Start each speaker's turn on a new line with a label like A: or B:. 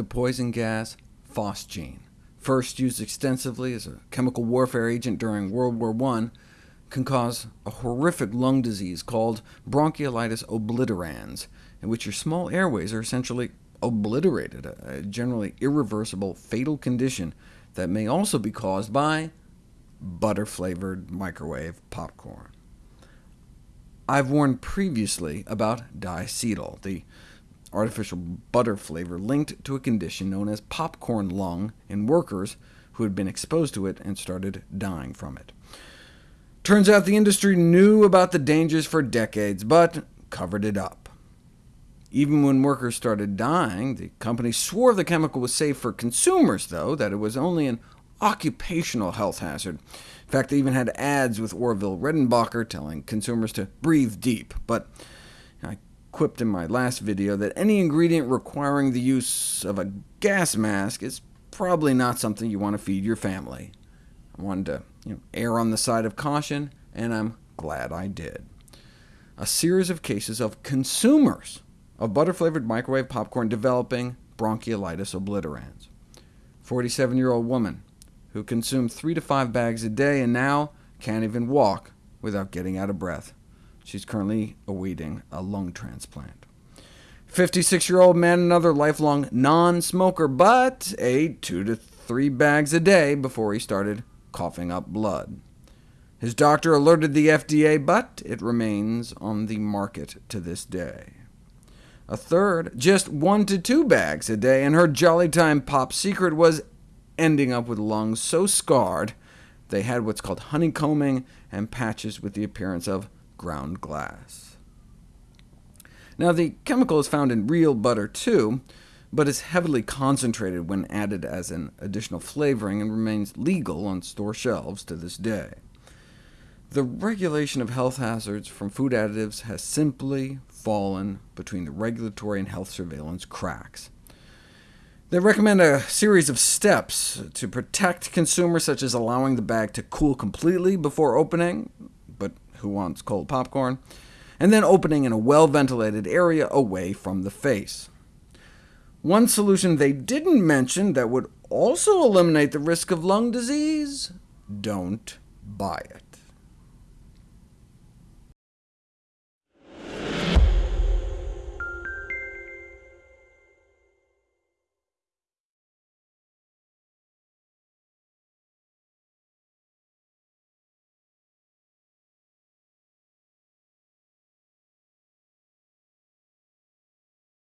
A: the poison gas phosgene, first used extensively as a chemical warfare agent during World War I, can cause a horrific lung disease called bronchiolitis obliterans, in which your small airways are essentially obliterated, a generally irreversible, fatal condition that may also be caused by butter-flavored microwave popcorn. I've warned previously about diacetyl, the artificial butter flavor linked to a condition known as popcorn lung in workers who had been exposed to it and started dying from it. Turns out the industry knew about the dangers for decades, but covered it up. Even when workers started dying, the company swore the chemical was safe for consumers, though, that it was only an occupational health hazard. In fact, they even had ads with Orville Redenbacher telling consumers to breathe deep, but quipped in my last video that any ingredient requiring the use of a gas mask is probably not something you want to feed your family. I wanted to you know, err on the side of caution, and I'm glad I did. A series of cases of consumers of butter-flavored microwave popcorn developing bronchiolitis obliterans. 47-year-old woman who consumed three to five bags a day and now can't even walk without getting out of breath. She's currently awaiting a lung transplant. 56-year-old man, another lifelong non-smoker, but ate two to three bags a day before he started coughing up blood. His doctor alerted the FDA, but it remains on the market to this day. A third, just one to two bags a day, and her Jolly Time Pop secret was ending up with lungs so scarred they had what's called honeycombing and patches with the appearance of ground glass. Now, the chemical is found in real butter too, but is heavily concentrated when added as an additional flavoring and remains legal on store shelves to this day. The regulation of health hazards from food additives has simply fallen between the regulatory and health surveillance cracks. They recommend a series of steps to protect consumers, such as allowing the bag to cool completely before opening, who wants cold popcorn, and then opening in a well-ventilated area away from the face. One solution they didn't mention that would also eliminate the risk of lung disease? Don't buy it.